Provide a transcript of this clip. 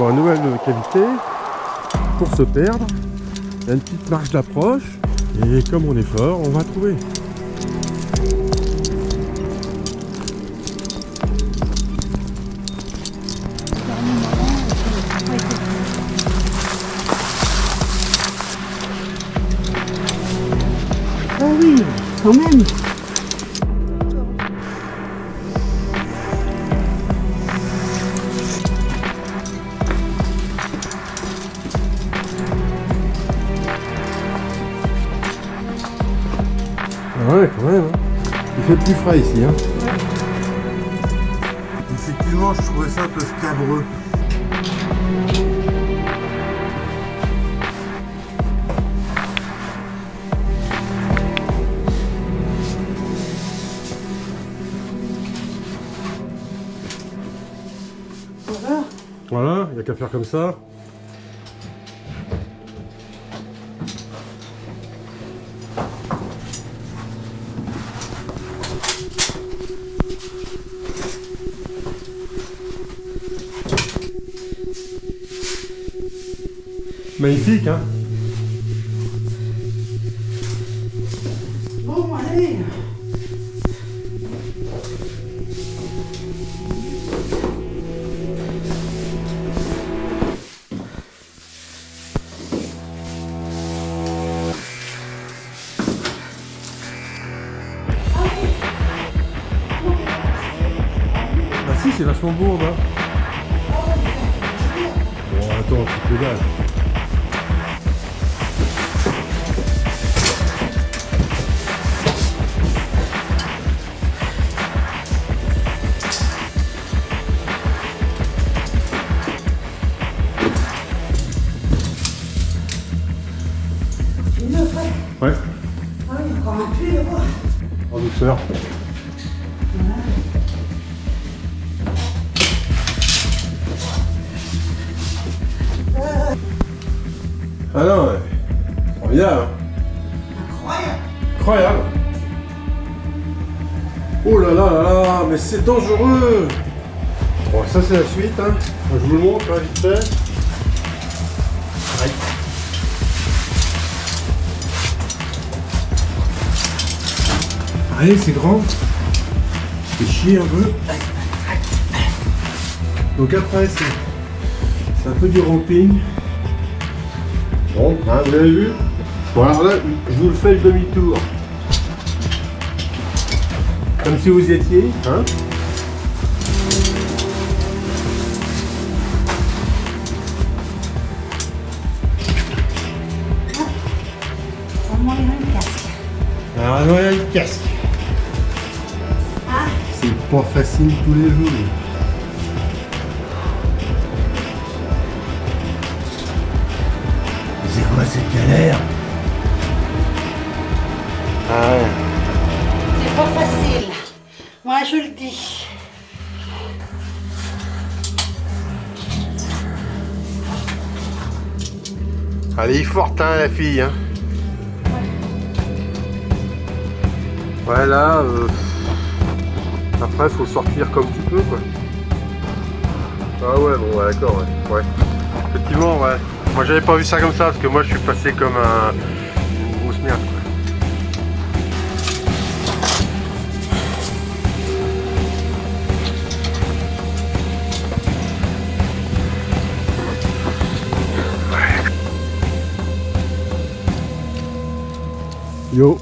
Bon, nouvelle cavité. Pour se perdre, il y a une petite marche d'approche. Et comme on est fort, on va trouver. Ah oui, quand même. Ouais, quand même. hein. Il fait plus frais ici. Hein. Effectivement, je trouvais ça un peu scabreux. Voilà. Voilà, il n'y a qu'à faire comme ça. Magnifique, hein Bon, allez. Ah si, c'est vachement beau, là. Bon, attends, c'est que Ouais, Ah oui, encore un de quoi. en douceur. Ah non, ouais. Formidable. Incroyable. Incroyable. Oh là là là là, mais c'est dangereux. Bon, ça c'est la suite, hein. Je vous le montre, hein, vite fait. Allez, c'est grand. C'est chier un peu. Donc après, c'est un peu du ramping. Bon, hein, vous avez vu? Bon, alors là, je vous le fais le demi-tour. Comme si vous y étiez, hein? Vraiment, il y a un casque. Alors, non, il y a le casque. C'est pas facile tous les jours. C'est quoi cette galère? Ah ouais. c'est pas facile. Moi, je le dis. Elle est forte, hein, la fille. Hein. Ouais, là, euh, après, faut sortir comme tu peux, quoi. Ah ouais, bon, d'accord, ouais. ouais. Effectivement, ouais. Moi, j'avais pas vu ça comme ça, parce que moi, je suis passé comme un... une grosse merde, quoi. Yo